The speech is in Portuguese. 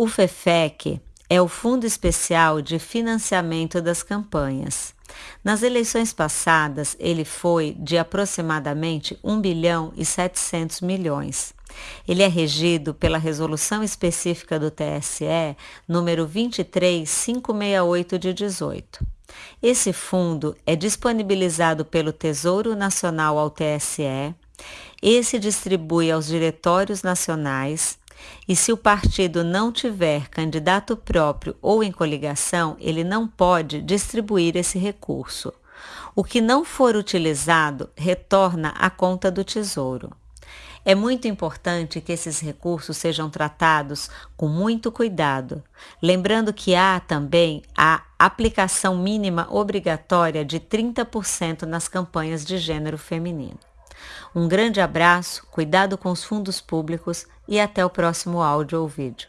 O FEFEC é o Fundo Especial de Financiamento das Campanhas. Nas eleições passadas, ele foi de aproximadamente 1 bilhão e 700 milhões. Ele é regido pela resolução específica do TSE número 23568 de 18. Esse fundo é disponibilizado pelo Tesouro Nacional ao TSE. Esse distribui aos diretórios nacionais e se o partido não tiver candidato próprio ou em coligação, ele não pode distribuir esse recurso. O que não for utilizado retorna à conta do Tesouro. É muito importante que esses recursos sejam tratados com muito cuidado, lembrando que há também a aplicação mínima obrigatória de 30% nas campanhas de gênero feminino. Um grande abraço, cuidado com os fundos públicos e até o próximo áudio ou vídeo.